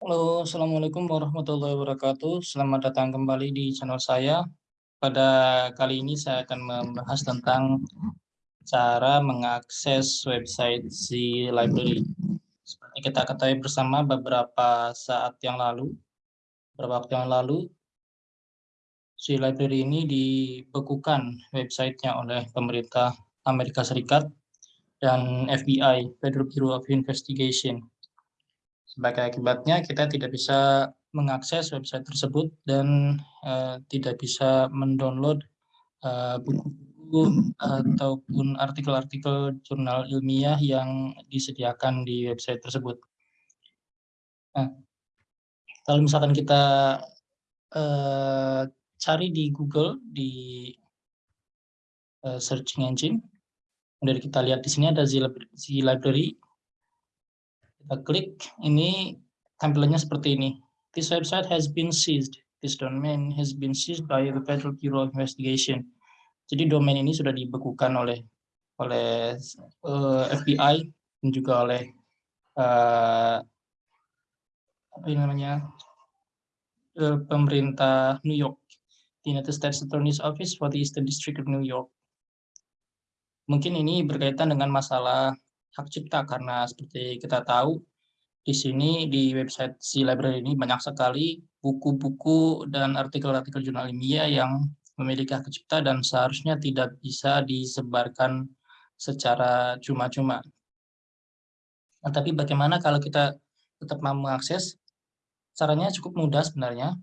Halo, Assalamualaikum warahmatullahi wabarakatuh. Selamat datang kembali di channel saya. Pada kali ini saya akan membahas tentang cara mengakses website Z Library. Seperti kita ketahui bersama beberapa saat yang lalu, beberapa waktu yang lalu, Z Library ini dibekukan websitenya oleh pemerintah Amerika Serikat dan FBI, Federal Bureau of Investigation sebagai akibatnya kita tidak bisa mengakses website tersebut dan uh, tidak bisa mendownload uh, buku-buku ataupun artikel-artikel jurnal ilmiah yang disediakan di website tersebut. Nah, kalau misalkan kita uh, cari di Google di uh, searching engine, dari kita lihat di sini ada Z Library kita klik, ini tampilannya seperti ini. This website has been seized. This domain has been seized by the Federal Bureau of Investigation. Jadi domain ini sudah dibekukan oleh oleh uh, eh, FBI dan juga oleh uh, apa namanya uh, pemerintah New York, the United States Attorney's Office for the Eastern District of New York. Mungkin ini berkaitan dengan masalah hak cipta karena seperti kita tahu di sini di website si library ini banyak sekali buku-buku dan artikel-artikel jurnal ilmiah yang memiliki hak cipta dan seharusnya tidak bisa disebarkan secara cuma-cuma. Nah, tapi bagaimana kalau kita tetap mau mengakses? Caranya cukup mudah sebenarnya,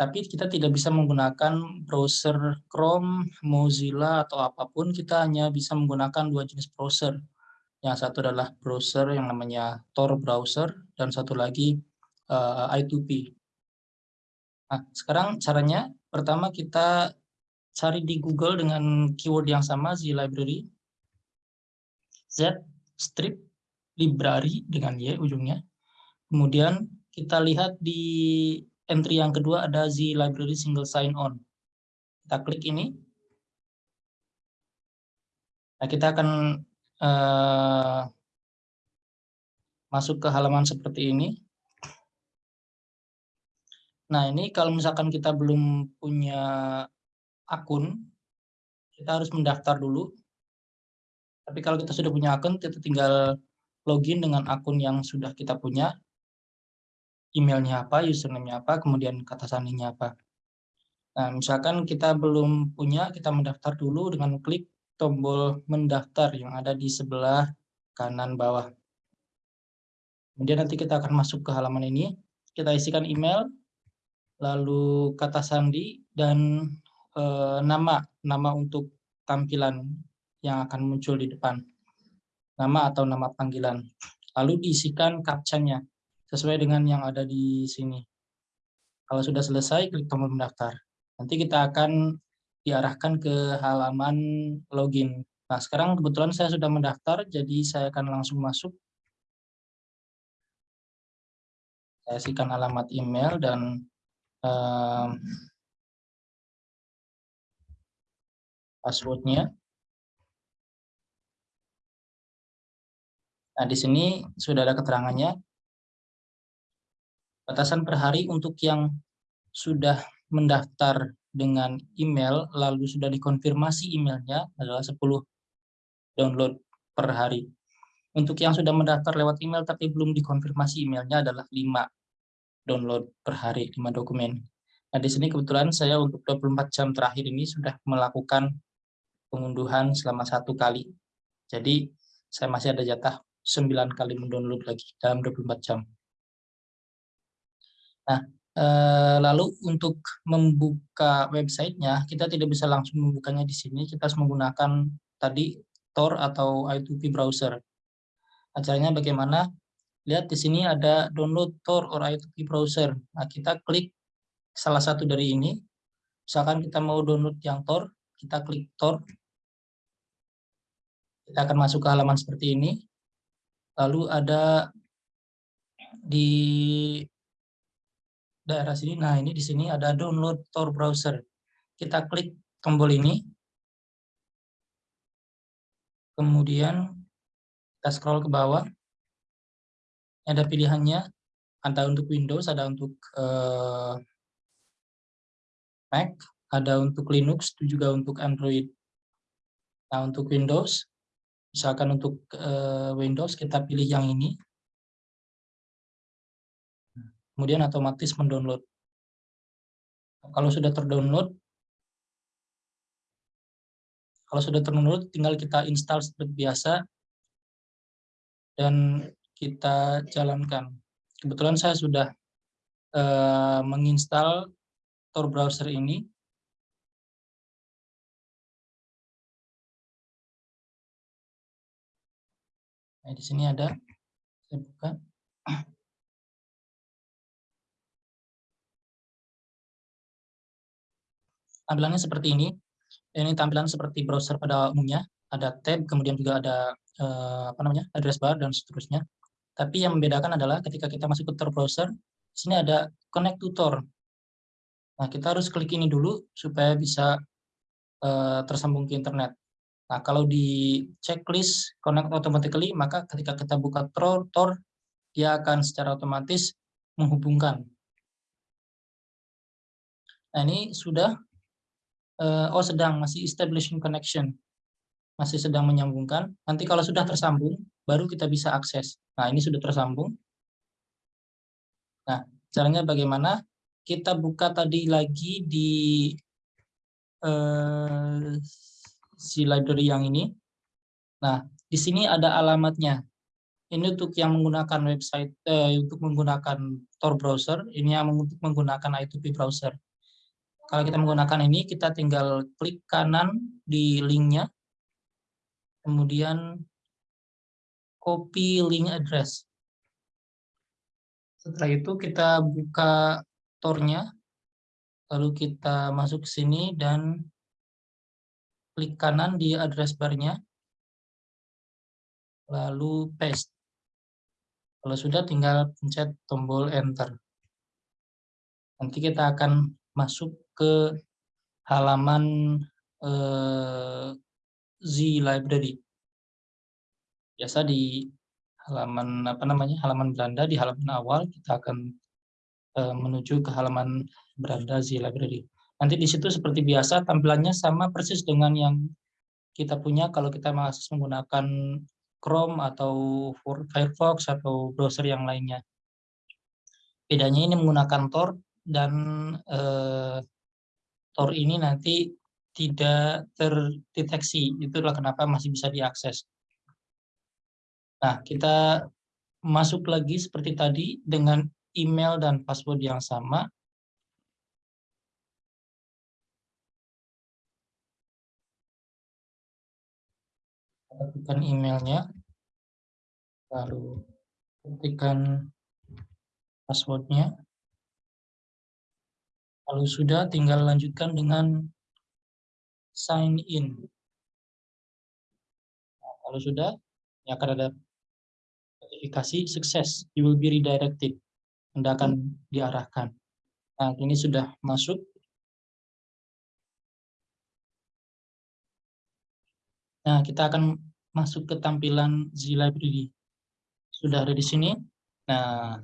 tapi kita tidak bisa menggunakan browser Chrome, Mozilla, atau apa pun, kita hanya bisa menggunakan dua jenis browser, yang satu adalah browser yang namanya Tor browser dan satu lagi uh, eh, I2P. Nah, sekarang caranya pertama kita cari di Google dengan keyword yang sama Z library. Z strip library dengan Y ujungnya. Kemudian kita lihat di entry yang kedua ada Z library single sign on. Kita klik ini. Nah, kita akan uh, masuk ke halaman seperti ini. Nah, ini kalau misalkan kita belum punya akun, kita harus mendaftar dulu. Tapi kalau kita sudah punya akun, kita tinggal login dengan akun yang sudah kita punya. Emailnya apa, username-nya apa, kemudian kata sandinya apa. Nah, misalkan kita belum punya, kita mendaftar dulu dengan klik tombol mendaftar yang ada di sebelah kanan bawah. Kemudian nanti kita akan masuk ke halaman ini, kita isikan email, lalu kata sandi, dan e, nama, nama untuk tampilan yang akan muncul di depan. Nama atau nama panggilan. Lalu diisikan captcha-nya, sesuai dengan yang ada di sini. Kalau sudah selesai, klik tombol mendaftar. Nanti kita akan diarahkan ke halaman login. Nah, sekarang kebetulan saya sudah mendaftar, jadi saya akan langsung masuk. Saya isikan alamat email dan um, passwordnya. Nah, di sini sudah ada keterangannya. Batasan per hari untuk yang sudah mendaftar dengan email lalu sudah dikonfirmasi emailnya adalah 10 download per hari. Untuk yang sudah mendaftar lewat email tapi belum dikonfirmasi emailnya adalah 5 download per hari, 5 dokumen. Nah, di sini kebetulan saya untuk 24 jam terakhir ini sudah melakukan pengunduhan selama satu kali. Jadi, saya masih ada jatah 9 kali mendownload lagi dalam 24 jam. Nah, lalu untuk membuka websitenya, kita tidak bisa langsung membukanya di sini, kita harus menggunakan tadi Tor atau I2P browser. Acaranya bagaimana? Lihat di sini ada download Tor or I2P browser. Nah, kita klik salah satu dari ini. Misalkan kita mau download yang Tor, kita klik Tor. Kita akan masuk ke halaman seperti ini. Lalu ada di daerah sini. Nah, ini di sini ada download Tor browser. Kita klik tombol ini. Kemudian kita scroll ke bawah. Ada pilihannya Ada untuk Windows, ada untuk uh, Mac, ada untuk Linux, juga untuk Android. Nah, untuk Windows, misalkan untuk uh, Windows kita pilih yang ini. Kemudian otomatis mendownload. Kalau sudah terdownload, kalau sudah terdownload, tinggal kita install seperti biasa dan kita jalankan. Kebetulan saya sudah uh, menginstal Tor browser ini. Nah, di sini ada, saya buka. Tampilannya seperti ini. Ini tampilan seperti browser pada umumnya. Ada tab, kemudian juga ada eh, apa namanya address bar dan seterusnya. Tapi yang membedakan adalah ketika kita masuk ke Tor browser, sini ada connect to Tor. Nah, kita harus klik ini dulu supaya bisa uh, tersambung ke internet. Nah, kalau di checklist connect automatically, maka ketika kita buka Tor dia akan secara otomatis menghubungkan. Nah, ini sudah, uh, oh sedang, masih establishing connection. Masih sedang menyambungkan. Nanti kalau sudah tersambung, baru kita bisa akses. Nah, ini sudah tersambung. Nah, caranya bagaimana? Kita buka tadi lagi di uh, si library yang ini. Nah, di sini ada alamatnya. Ini untuk yang menggunakan website, eh, untuk menggunakan Tor browser, ini yang untuk menggunakan I2P browser. Kalau kita menggunakan ini, kita tinggal klik kanan di linknya, kemudian copy link address. Setelah itu kita buka tornya, lalu kita masuk ke sini dan klik kanan di address barnya, lalu paste. Kalau sudah tinggal pencet tombol enter. Nanti kita akan masuk ke halaman eh, Z library biasa di halaman apa namanya halaman Belanda di halaman awal kita akan uh, menuju ke halaman Belanda Z Library. Nanti di situ seperti biasa tampilannya sama persis dengan yang kita punya kalau kita masih menggunakan Chrome atau Firefox atau browser yang lainnya. Bedanya ini menggunakan Tor dan uh, Tor ini nanti tidak terdeteksi. Itulah kenapa masih bisa diakses. Nah, kita masuk lagi seperti tadi dengan email dan password yang sama. Ketikkan emailnya, lalu ketikkan passwordnya, lalu sudah tinggal lanjutkan dengan sign in. Nah, kalau sudah, ya akan ada notifikasi sukses, you will be redirected. Anda akan diarahkan. Nah, ini sudah masuk. Nah, kita akan masuk ke tampilan Z Library. Sudah ada di sini. Nah,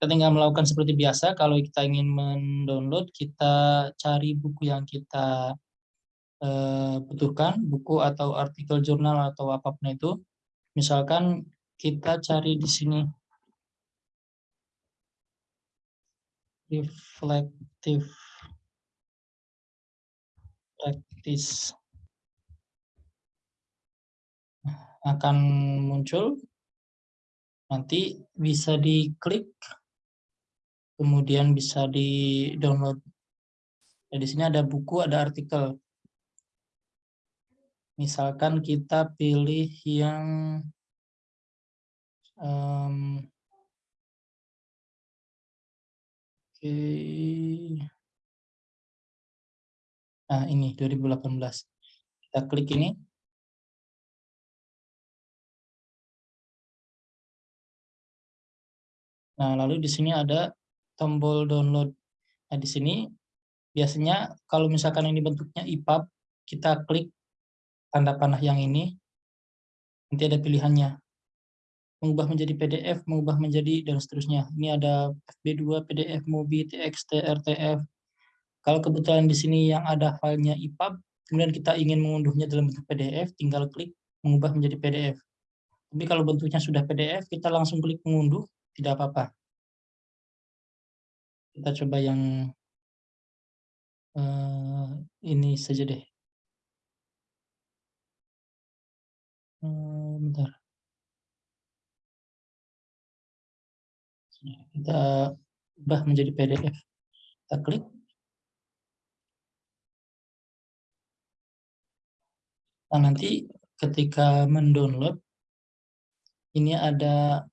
kita tinggal melakukan seperti biasa. Kalau kita ingin mendownload, kita cari buku yang kita uh, butuhkan, buku atau artikel jurnal atau apa pun itu. Misalkan kita cari di sini reflective practice akan muncul nanti bisa diklik kemudian bisa di download nah, di sini ada buku ada artikel. Misalkan kita pilih yang um, oke. Okay. nah ini 2018 kita klik ini. Nah, lalu di sini ada tombol download. Nah, di sini biasanya kalau misalkan ini bentuknya EPUB, kita klik tanda panah yang ini, nanti ada pilihannya. mengubah menjadi PDF, mengubah menjadi dan seterusnya. Ini ada FB2, PDF, MOBI, TXT, RTF. Kalau kebetulan di sini yang ada filenya EPUB, kemudian kita ingin mengunduhnya dalam bentuk PDF, tinggal klik mengubah menjadi PDF. Tapi kalau bentuknya sudah PDF, kita langsung klik mengunduh, tidak apa-apa. Kita coba yang uh, ini saja deh. Uh, bentar. kita ubah menjadi PDF. Kita klik. Nah, nanti ketika mendownload, ini ada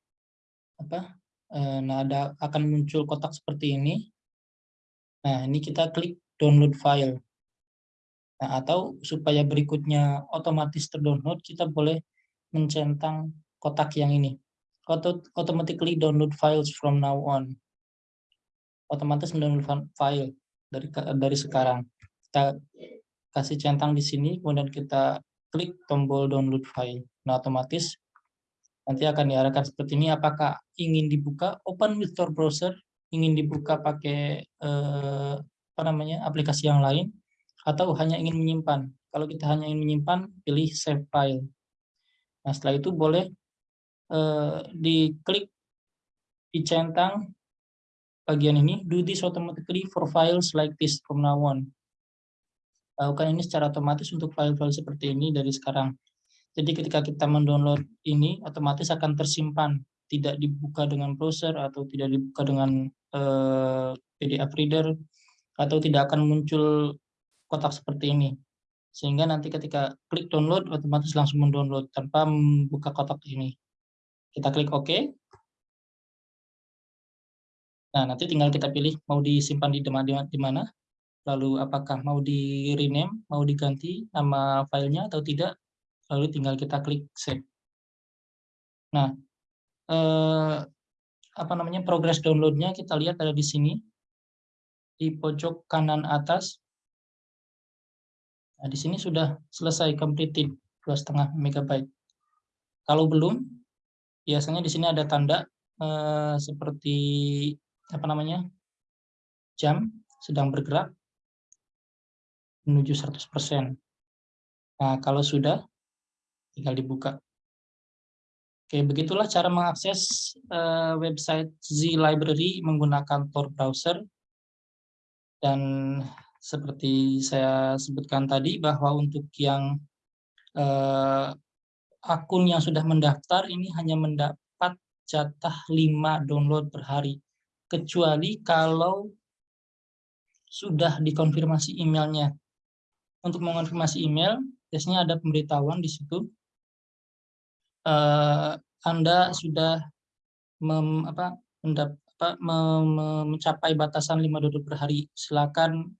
apa? Eh, nah, ada akan muncul kotak seperti ini. Nah, ini kita klik download file. Nah, atau supaya berikutnya otomatis terdownload, kita boleh mencentang kotak yang ini auto automatically download files from now on. Otomatis mendownload file dari dari sekarang. Kita kasih centang di sini, kemudian kita klik tombol download file. Nah, otomatis nanti akan diarahkan seperti ini. Apakah ingin dibuka open with Tor browser, ingin dibuka pakai eh, apa namanya aplikasi yang lain, atau hanya ingin menyimpan. Kalau kita hanya ingin menyimpan, pilih save file. Nah, setelah itu boleh uh, diklik dicentang bagian ini do this automatically for files like this from now on lakukan ini secara otomatis untuk file-file seperti ini dari sekarang jadi ketika kita mendownload ini otomatis akan tersimpan. Tidak dibuka dengan browser atau tidak dibuka dengan eh, PDF reader atau tidak akan muncul kotak seperti ini. Sehingga nanti ketika klik download otomatis langsung mendownload tanpa membuka kotak ini. Kita klik OK. Nah, nanti tinggal kita pilih mau disimpan di di mana, lalu apakah mau di rename, mau diganti nama filenya atau tidak, lalu tinggal kita klik save. Nah, eh, apa namanya progress downloadnya kita lihat ada di sini di pojok kanan atas. Nah, di sini sudah selesai completed 2,5 MB. Kalau belum, biasanya di sini ada tanda eh, seperti apa namanya jam sedang bergerak menuju 100%. Nah, kalau sudah, tinggal dibuka. Oke, begitulah cara mengakses uh, website Z Library menggunakan Tor browser. Dan seperti saya sebutkan tadi, bahwa untuk yang uh, akun yang sudah mendaftar ini hanya mendapat jatah 5 download per hari. Kecuali kalau sudah dikonfirmasi emailnya. Untuk mengonfirmasi email, biasanya ada pemberitahuan di situ. Uh, Anda sudah mem, apa, mendap, apa, mem, mencapai batasan 5 download per hari. Silakan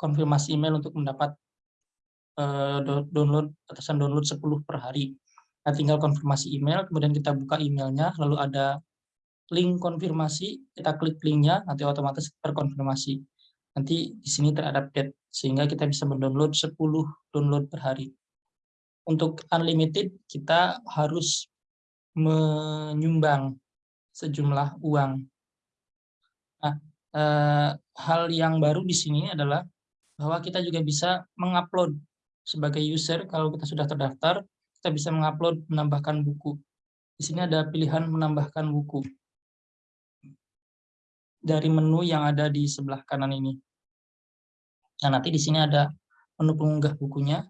konfirmasi email untuk mendapat uh, download batasan download 10 per hari. Nah, tinggal konfirmasi email, kemudian kita buka emailnya, lalu ada link konfirmasi, kita klik linknya, nanti otomatis terkonfirmasi. Nanti di sini terupdate, sehingga kita bisa mendownload 10 download per hari. Untuk unlimited, kita harus menyumbang sejumlah uang. Nah, eh, hal yang baru di sini adalah bahwa kita juga bisa mengupload sebagai user kalau kita sudah terdaftar, kita bisa mengupload menambahkan buku. Di sini ada pilihan menambahkan buku dari menu yang ada di sebelah kanan ini. Nah, nanti di sini ada menu pengunggah bukunya.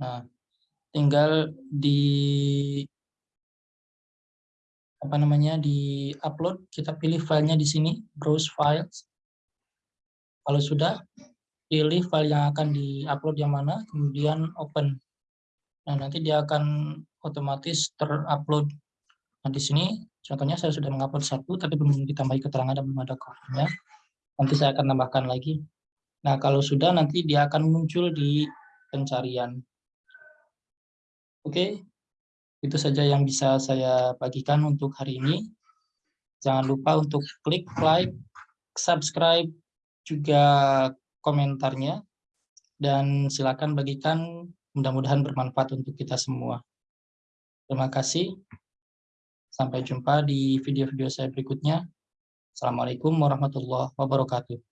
Nah, tinggal di apa namanya di upload kita pilih filenya di sini browse files kalau sudah pilih file yang akan diupload yang mana kemudian open Nah, nanti dia akan otomatis terupload. Nah, di sini contohnya saya sudah mengupload satu, tapi belum ditambahi keterangan dan belum ada covernya. Nanti saya akan tambahkan lagi. Nah, kalau sudah nanti dia akan muncul di pencarian. Oke, itu saja yang bisa saya bagikan untuk hari ini. Jangan lupa untuk klik like, subscribe, juga komentarnya. Dan silakan bagikan Mudah-mudahan bermanfaat untuk kita semua. Terima kasih. Sampai jumpa di video-video saya berikutnya. Assalamualaikum warahmatullahi wabarakatuh.